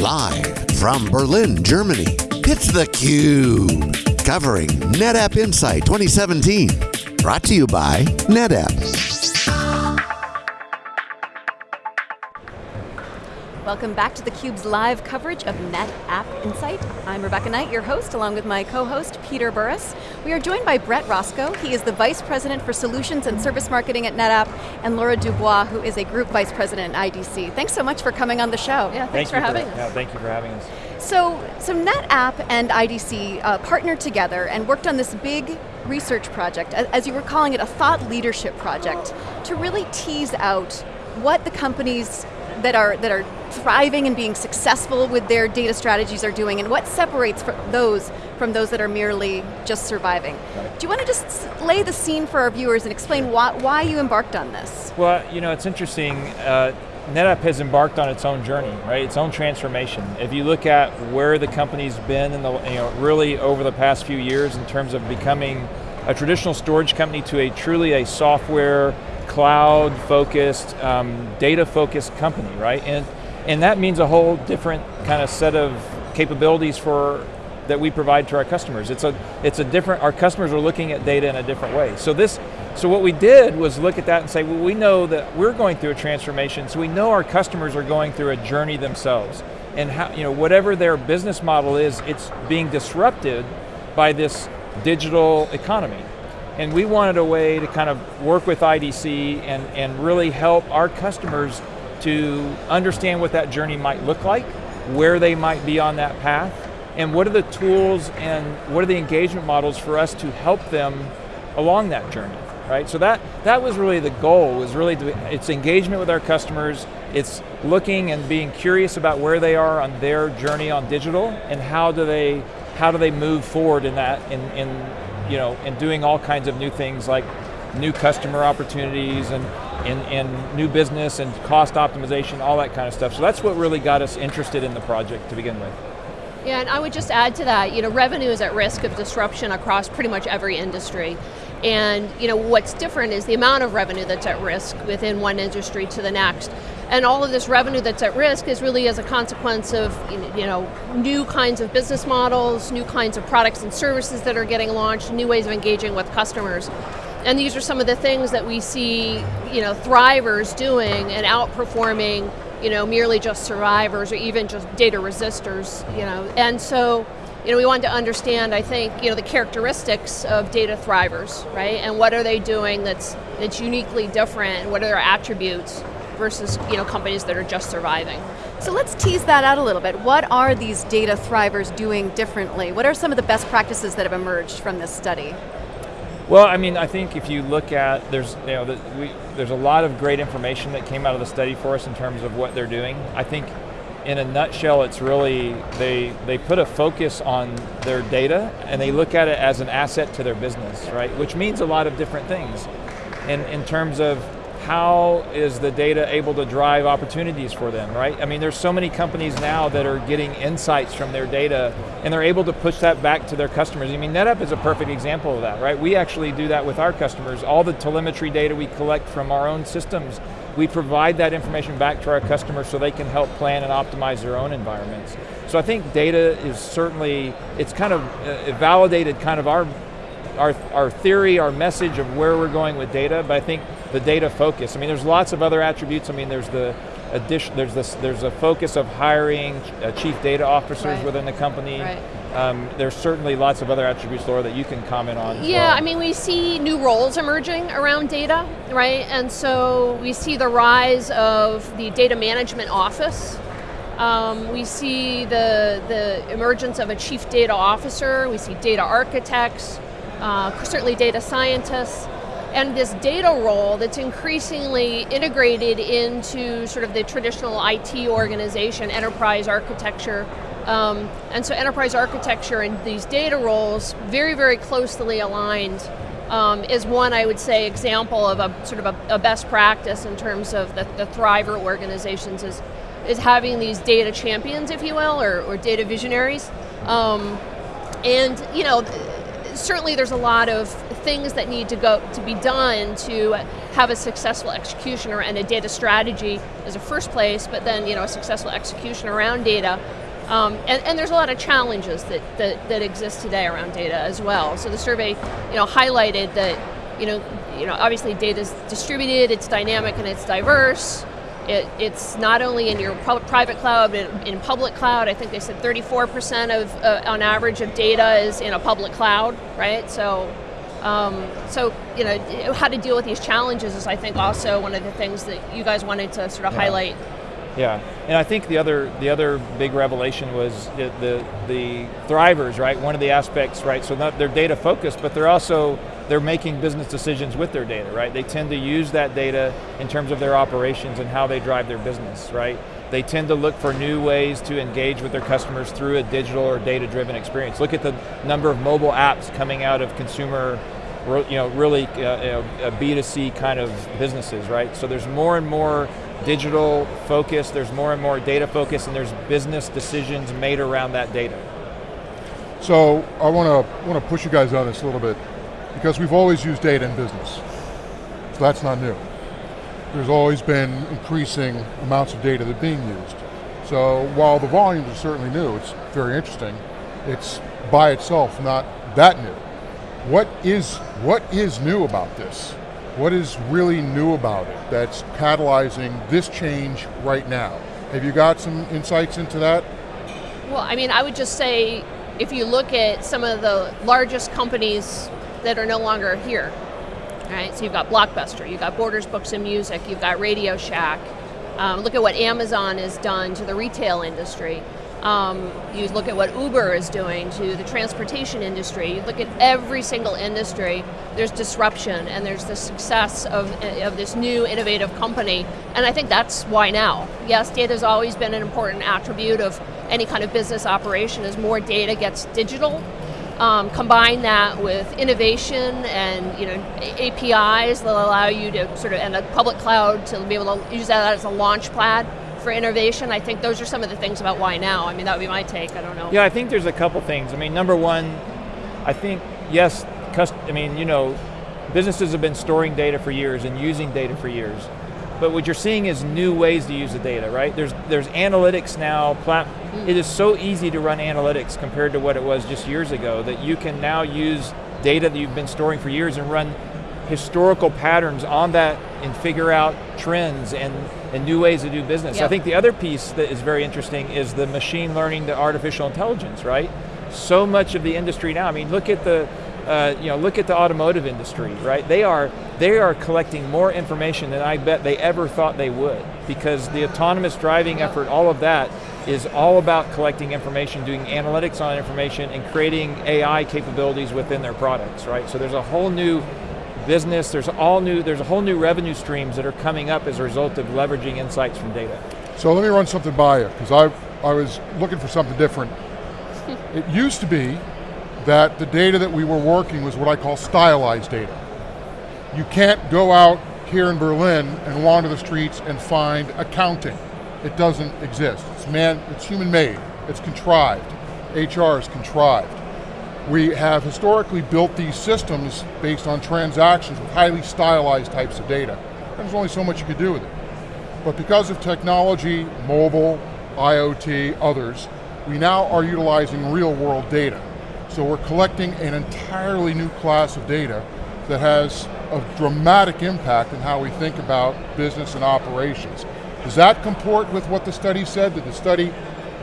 Live from Berlin, Germany, it's theCUBE. Covering NetApp Insight 2017. Brought to you by NetApp. Welcome back to theCUBE's live coverage of NetApp Insight. I'm Rebecca Knight, your host, along with my co-host, Peter Burris. We are joined by Brett Roscoe. He is the Vice President for Solutions and Service Marketing at NetApp, and Laura Dubois, who is a Group Vice President at IDC. Thanks so much for coming on the show. Yeah, thanks thank for having for, us. Yeah, thank you for having us. So, so NetApp and IDC uh, partnered together and worked on this big research project, as you were calling it, a thought leadership project, to really tease out what the companies that are, that are thriving and being successful with their data strategies are doing and what separates those from those that are merely just surviving. Do you want to just lay the scene for our viewers and explain why, why you embarked on this? Well, you know, it's interesting. Uh, NetApp has embarked on its own journey, right? Its own transformation. If you look at where the company's been in the, you know, really over the past few years in terms of becoming a traditional storage company to a truly a software, cloud-focused, um, data-focused company, right? And and that means a whole different kind of set of capabilities for that we provide to our customers. It's a, it's a different, our customers are looking at data in a different way. So this, so what we did was look at that and say, well, we know that we're going through a transformation, so we know our customers are going through a journey themselves. And how, you know, whatever their business model is, it's being disrupted by this digital economy. And we wanted a way to kind of work with IDC and, and really help our customers to understand what that journey might look like, where they might be on that path, and what are the tools and what are the engagement models for us to help them along that journey, right? So that, that was really the goal, was really, to, it's engagement with our customers, it's looking and being curious about where they are on their journey on digital, and how do they, how do they move forward in that, in, in, you know, and doing all kinds of new things like new customer opportunities and in, in new business and cost optimization, all that kind of stuff. So that's what really got us interested in the project to begin with. Yeah, and I would just add to that, you know, revenue is at risk of disruption across pretty much every industry. And you know, what's different is the amount of revenue that's at risk within one industry to the next. And all of this revenue that's at risk is really as a consequence of you know, new kinds of business models, new kinds of products and services that are getting launched, new ways of engaging with customers. And these are some of the things that we see you know, thrivers doing and outperforming you know, merely just survivors or even just data resistors. You know. And so you know, we wanted to understand, I think, you know, the characteristics of data thrivers, right? And what are they doing that's, that's uniquely different, what are their attributes versus you know, companies that are just surviving. So let's tease that out a little bit. What are these data thrivers doing differently? What are some of the best practices that have emerged from this study? Well, I mean, I think if you look at, there's, you know, the, we, there's a lot of great information that came out of the study for us in terms of what they're doing. I think in a nutshell, it's really, they, they put a focus on their data and they look at it as an asset to their business, right? Which means a lot of different things. In, in terms of how is the data able to drive opportunities for them, right? I mean, there's so many companies now that are getting insights from their data and they're able to push that back to their customers. I mean, NetApp is a perfect example of that, right? We actually do that with our customers. All the telemetry data we collect from our own systems, we provide that information back to our customers so they can help plan and optimize their own environments. So I think data is certainly, it's kind of uh, validated kind of our our, our theory, our message of where we're going with data, but I think the data focus. I mean, there's lots of other attributes. I mean, there's the addition, there's this, there's a focus of hiring uh, chief data officers right. within the company. Right. Um, there's certainly lots of other attributes, Laura, that you can comment on. Yeah, well. I mean, we see new roles emerging around data, right? And so we see the rise of the data management office. Um, we see the, the emergence of a chief data officer, we see data architects, uh, certainly data scientists, and this data role that's increasingly integrated into sort of the traditional IT organization, enterprise architecture. Um, and so enterprise architecture and these data roles very, very closely aligned um, is one, I would say, example of a sort of a, a best practice in terms of the, the Thriver organizations is, is having these data champions, if you will, or, or data visionaries. Um, and, you know, certainly there's a lot of things that need to go to be done to have a successful execution or, and a data strategy as a first place, but then you know a successful execution around data. Um, and, and, there's a lot of challenges that, that, that exist today around data as well. So the survey, you know, highlighted that, you know, you know, obviously data is distributed, it's dynamic and it's diverse. It, it's not only in your private cloud, but in public cloud. I think they said 34% of, uh, on average, of data is in a public cloud, right? So, um, so you know, how to deal with these challenges is, I think, also one of the things that you guys wanted to sort of yeah. highlight. Yeah, and I think the other the other big revelation was the, the the thrivers, right? One of the aspects, right? So not, they're data focused, but they're also they're making business decisions with their data, right? They tend to use that data in terms of their operations and how they drive their business, right? They tend to look for new ways to engage with their customers through a digital or data-driven experience. Look at the number of mobile apps coming out of consumer, you know, really uh, you know, B2C kind of businesses, right? So there's more and more digital focus, there's more and more data focus, and there's business decisions made around that data. So I want to want to push you guys on this a little bit because we've always used data in business. So that's not new. There's always been increasing amounts of data that are being used. So while the volumes are certainly new, it's very interesting, it's by itself not that new. What is, what is new about this? What is really new about it that's catalyzing this change right now? Have you got some insights into that? Well, I mean, I would just say, if you look at some of the largest companies that are no longer here. All right, so you've got Blockbuster, you've got Borders Books and Music, you've got Radio Shack. Um, look at what Amazon has done to the retail industry. Um, you look at what Uber is doing to the transportation industry. You look at every single industry, there's disruption and there's the success of, of this new innovative company. And I think that's why now. Yes, data has always been an important attribute of any kind of business operation as more data gets digital, um, combine that with innovation and you know APIs that allow you to sort of and a public cloud to be able to use that as a launch pad for innovation. I think those are some of the things about why now. I mean, that would be my take. I don't know. Yeah, I think there's a couple things. I mean, number one, I think yes, I mean, you know, businesses have been storing data for years and using data for years. But what you're seeing is new ways to use the data, right? There's there's analytics now. It is so easy to run analytics compared to what it was just years ago that you can now use data that you've been storing for years and run historical patterns on that and figure out trends and, and new ways to do business. Yep. I think the other piece that is very interesting is the machine learning, the artificial intelligence, right? So much of the industry now, I mean, look at the uh, you know, look at the automotive industry, right? They are, they are collecting more information than I bet they ever thought they would because the autonomous driving effort, all of that is all about collecting information, doing analytics on information and creating AI capabilities within their products, right? So there's a whole new business, there's all new, there's a whole new revenue streams that are coming up as a result of leveraging insights from data. So let me run something by you, because I, I was looking for something different. it used to be that the data that we were working was what I call stylized data. You can't go out here in Berlin and wander the streets and find accounting. It doesn't exist. It's man, it's human made, it's contrived. HR is contrived. We have historically built these systems based on transactions with highly stylized types of data. There's only so much you could do with it. But because of technology, mobile, IoT, others, we now are utilizing real world data. So we're collecting an entirely new class of data that has a dramatic impact on how we think about business and operations. Does that comport with what the study said? That the study,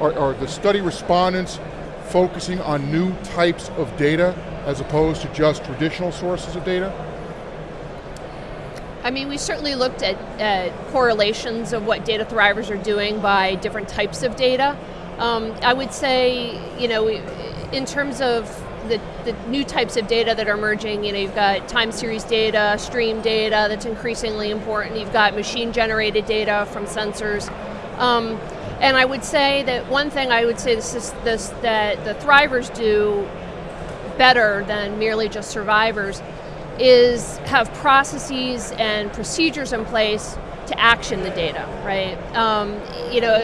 or, or the study respondents focusing on new types of data as opposed to just traditional sources of data? I mean, we certainly looked at correlations of what data thrivers are doing by different types of data. Um, I would say, you know, in terms of the, the, new types of data that are emerging, you know, you've got time series data, stream data that's increasingly important. You've got machine generated data from sensors. Um, and I would say that one thing I would say this is this that the thrivers do better than merely just survivors is have processes and procedures in place to action the data, right? Um, you know,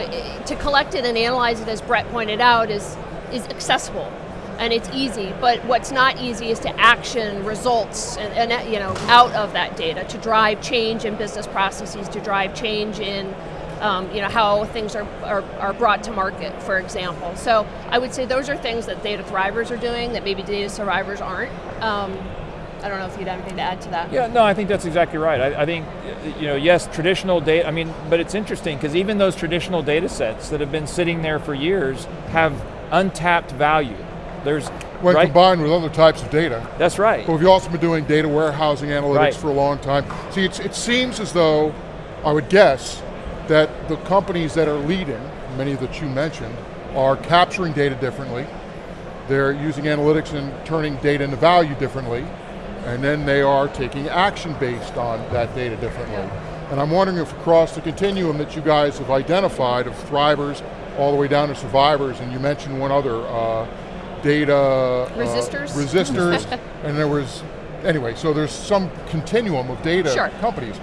to collect it and analyze it, as Brett pointed out, is is accessible. and it's easy. But what's not easy is to action results and, and you know out of that data to drive change in business processes, to drive change in um, you know how things are, are, are brought to market, for example. So I would say those are things that data thrivers are doing that maybe data survivors aren't. Um, I don't know if you'd have anything to add to that. Yeah, no, I think that's exactly right. I, I think, you know, yes, traditional data, I mean, but it's interesting because even those traditional data sets that have been sitting there for years have untapped value. There's, When right? combined with other types of data. That's right. But we've also been doing data warehousing analytics Right. for a long time. See, it's, it seems as though, I would guess, that the companies that are leading, many of that you mentioned, are capturing data differently. They're using analytics and turning data into value differently. And then they are taking action based on that data differently. And I'm wondering if across the continuum that you guys have identified of thrivers all the way down to survivors, and you mentioned one other, uh, data... uh, Resistors? resistors, and there was, anyway, so there's some continuum of data Sure. companies.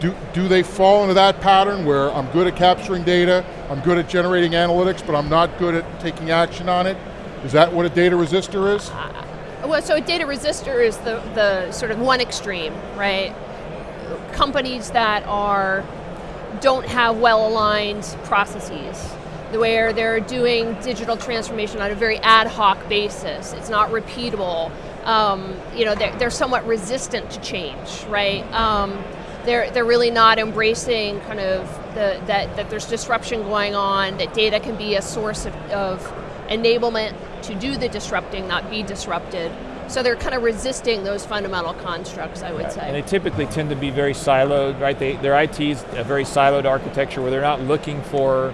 Do, do they fall into that pattern where I'm good at capturing data, I'm good at generating analytics, but I'm not good at taking action on it? Is that what a data resistor is? Well, so a data resistor is the, the sort of one extreme, right? Companies that are don't have well-aligned processes, where they're doing digital transformation on a very ad hoc basis. It's not repeatable. Um, you know, they're, they're somewhat resistant to change, right? Um, they're, they're really not embracing kind of the, that, that there's disruption going on, that data can be a source of, of enablement to do the disrupting, not be disrupted. So they're kind of resisting those fundamental constructs, I would And say. they typically tend to be very siloed, right? They, their IT's a very siloed architecture where they're not looking for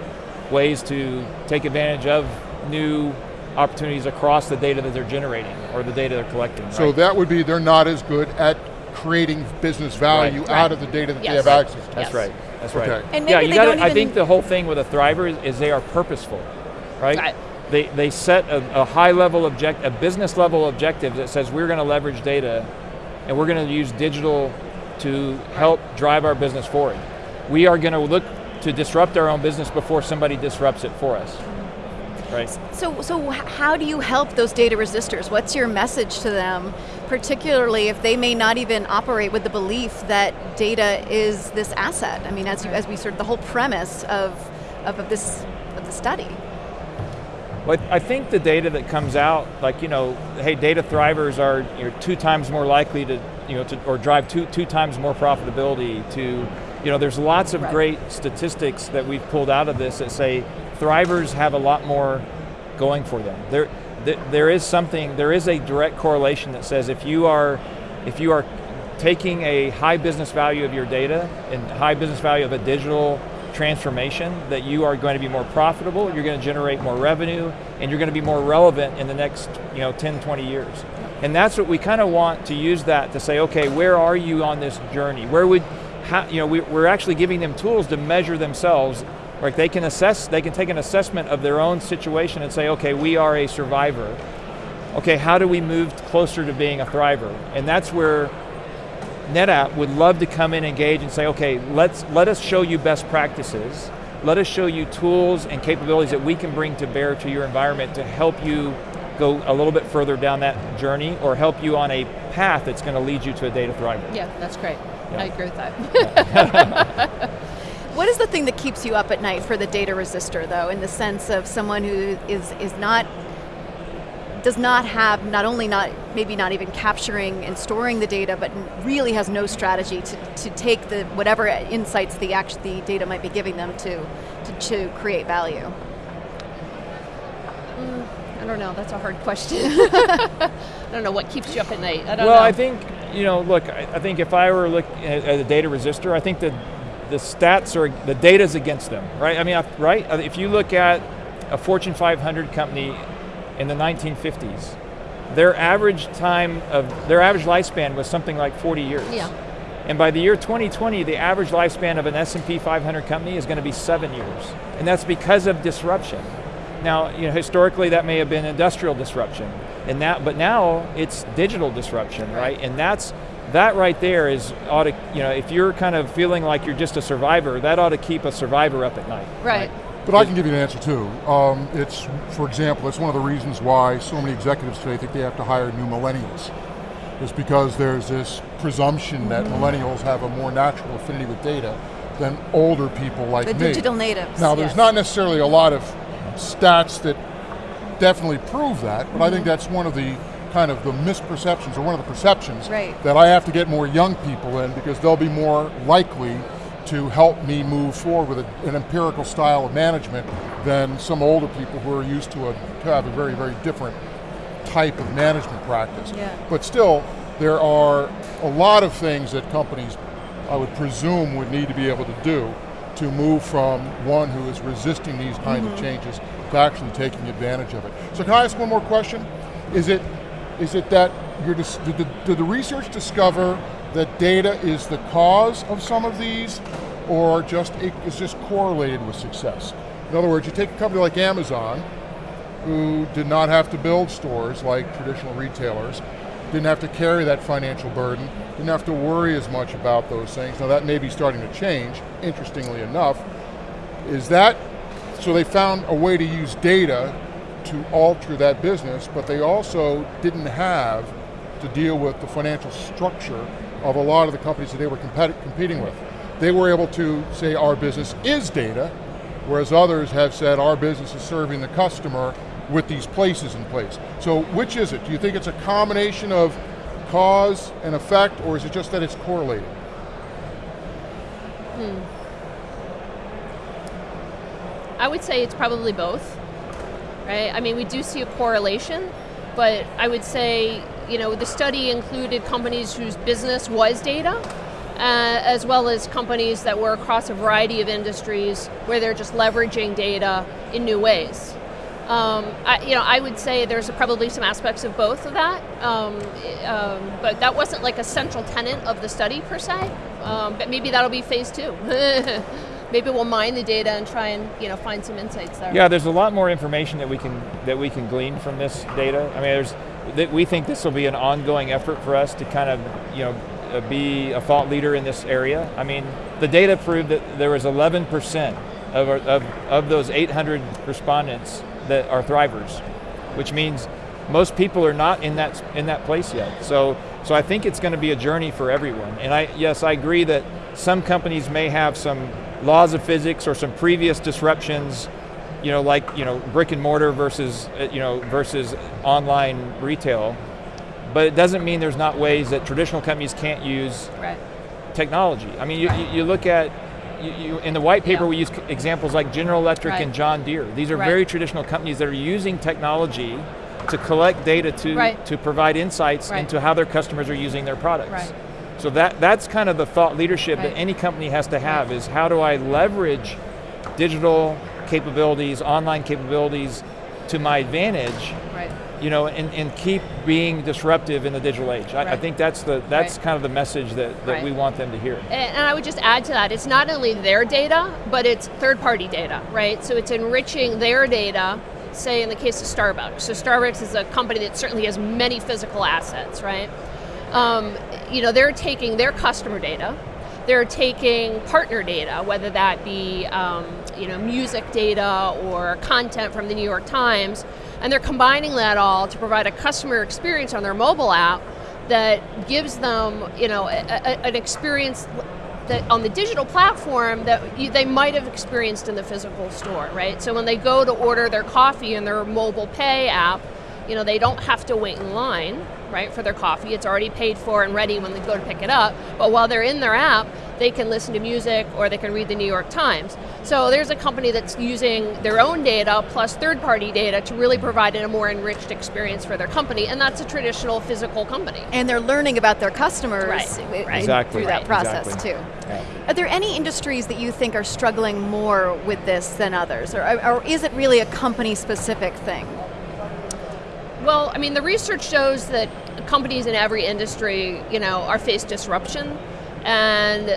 ways to take advantage of new opportunities across the data that they're generating or the data they're collecting. So right? that would be they're not as good at creating business value Right. out of the data that they have access to. That's Yes. right. That's right. And yeah, you gotta, I think the whole thing with a thriver is, is they are purposeful, right? Right. They, they set a, a high level object, a business level objective that says we're going to leverage data and we're going to use digital to help drive our business forward. We are going to look to disrupt our own business before somebody disrupts it for us. Right? So, so how do you help those data resistors? What's your message to them, particularly if they may not even operate with the belief that data is this asset? I mean, as, you, as we sort of the whole premise of, of, of this of the study. But I think the data that comes out, like you know, hey, data thrivers are you know, two times more likely to, you know, to, or drive two two times more profitability. To, you know, there's lots of Right. great statistics that we've pulled out of this that say thrivers have a lot more going for them. There, th- there is something, there is a direct correlation that says if you are, if you are taking a high business value of your data and high business value of a digital transformation, that you are going to be more profitable, you're going to generate more revenue, and you're going to be more relevant in the next you know, 10, 20 years. And that's what we kind of want to use that to say, okay, where are you on this journey? Where would, how, you know, we, we're actually giving them tools to measure themselves like they can assess, they can take an assessment of their own situation and say, okay, we are a survivor. Okay, how do we move closer to being a thriver? And that's where NetApp would love to come in, engage, and say, okay, let's let us show you best practices. Let us show you tools and capabilities that we can bring to bear to your environment to help you go a little bit further down that journey or help you on a path that's going to lead you to a data thriver. Yeah, that's great. Yeah. I agree with that. What is the thing that keeps you up at night for the data resistor, though, in the sense of someone who is is not does not have not only not maybe not even capturing and storing the data, but really has no strategy to, to take the whatever insights the act, the data might be giving them to, to to create value. Mm, I don't know, that's a hard question. I don't know what keeps you up at night. I don't well, know. I think you know. Look, I, I think if I were looking at, at a data resistor, I think that the stats are the data's against them, right? I mean, I- right? Uh, If you look at a Fortune 500 company in the 1950s, their average time of their average lifespan was something like 40 years. Yeah. And by the year 2020, the average lifespan of an S&P 500 company is going to be seven years, and that's because of disruption. Now, you know, historically that may have been industrial disruption, and that, but now it's digital disruption, right? And that's that right there is ought to, you know, if you're kind of feeling like you're just a survivor, that ought to keep a survivor up at night. Right. But I can give you an answer too. Um, it's, for example, it's one of the reasons why so many executives today think they have to hire new millennials. Is because there's this presumption that Mm-hmm. millennials have a more natural affinity with data than older people like The me. digital natives. Now, there's yes. not necessarily a lot of stats that definitely prove that, but I Mm-hmm. think that's one of the kind of the misperceptions, or one of the perceptions, Right. that I have to get more young people in because they'll be more likely to help me move forward with a, an empirical style of management than some older people who are used to, a, to have a very, very different type of management practice. Yeah. But still, there are a lot of things that companies, I would presume, would need to be able to do to move from one who is resisting these kinds of mm-hmm. changes to actually taking advantage of it. So can I ask one more question? Is it, is it that you're dis- did, the, did the research discover that data is the cause of some of these, or just it is just correlated with success? In other words, you take a company like Amazon, who did not have to build stores like traditional retailers, didn't have to carry that financial burden, didn't have to worry as much about those things. Now that may be starting to change, interestingly enough. Is that, so they found a way to use data to alter that business, but they also didn't have to deal with the financial structure of a lot of the companies that they were competing with. They were able to say our business is data, whereas others have said our business is serving the customer with these places in place. So which is it? Do you think it's a combination of cause and effect, or is it just that it's correlated? I would say it's probably both, right? I mean, we do see a correlation, but I would say, you know, the study included companies whose business was data, uh, as well as companies that were across a variety of industries where they're just leveraging data in new ways. Um, I, you know, I would say there's probably some aspects of both of that, um, um, but that wasn't like a central tenet of the study per se. Um, but maybe that'll be phase two. maybe we'll mine the data and try and you know find some insights there. Yeah, there's a lot more information that we can that we can glean from this data. I mean, there's that we think this will be an ongoing effort for us to kind of you know uh, be a thought leader in this area. I mean, the data proved that there was 11% of, our, of of those 800 respondents that are thrivers, which means most people are not in that in that place yet. So so I think it's going to be a journey for everyone. And I yes, I agree that some companies may have some laws of physics or some previous disruptions, you know, like you know brick and mortar versus uh, you know versus online retail. But it doesn't mean there's not ways that traditional companies can't use Right. technology. I mean, you, you, you look at you, you, in the white paper Yeah. we use examples like General Electric Right. and John Deere. These are Right. very traditional companies that are using technology to collect data to Right. to provide insights into how their customers are using their products. So that that's kind of the thought leadership that any company has to have is how do I leverage digital capabilities, online capabilities to my advantage Right. You know, and, and keep being disruptive in the digital age. I, I think that's the that's Right. kind of the message that, that Right. we want them to hear. And and I would just add to that, it's not only their data, but it's third party data, right? So it's enriching their data, say in the case of Starbucks. So Starbucks is a company that certainly has many physical assets, right? Um, you know, they're taking their customer data, they're taking partner data, whether that be um, you know music data or content from the New York Times, and they're combining that all to provide a customer experience on their mobile app that gives them you know a, a, an experience that on the digital platform that you, they might have experienced in the physical store, right? So when they go to order their coffee in their mobile pay app, you know they don't have to wait in line right for their coffee it's already paid for and ready when they go to pick it up but while they're in their app they can listen to music or they can read the new york times so there's a company that's using their own data plus third party data to really provide a more enriched experience for their company and that's a traditional physical company And they're learning about their customers Right, right. Exactly. through that process exactly. too. Yeah. Are there any industries that you think are struggling more with this than others? Or, or is it really a company specific thing? Well, I mean, the research shows that companies in every industry, you know, are faced disruption, and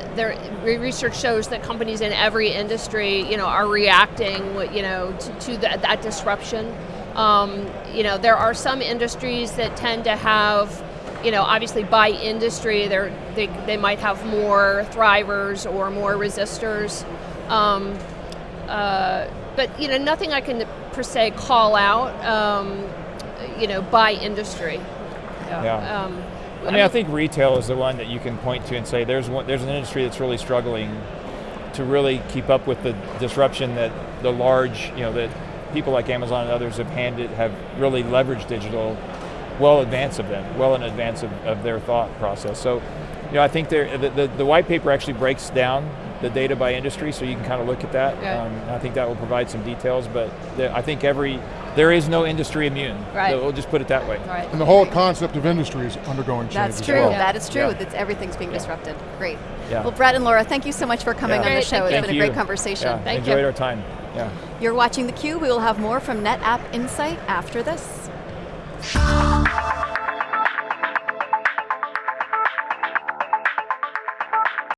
research shows that companies in every industry, you know, are reacting, you know, to, to that, that disruption. Um, you know, there are some industries that tend to have, you know, obviously by industry, they're, they they might have more thrivers or more resistors. Um, uh, but you know, nothing I can per se call out, um, you know, by industry. Yeah. Um, I mean, I think retail is the one that you can point to and say there's one, there's an industry that's really struggling to really keep up with the disruption that the large, you know, that people like Amazon and others have handed, have really leveraged digital well in advance of them, well in advance of, of their thought process. So, you know, I think the, the, the white paper actually breaks down the data by industry, so you can kind of look at that. Yeah. Um, I think that will provide some details, but the, I think every, there is no industry immune. Right. We'll just put it that way. right. And the whole concept of industry is undergoing change That's as true. well. Yeah. That is true. Yeah. That's everything's being disrupted. Great. Yeah. Well, Brett and Laura, thank you so much for coming Yeah. on the Great, show. thank It's you. been a great conversation. Yeah, Thank enjoyed you. our time. Yeah. You're watching theCUBE. We will have more from NetApp Insight after this.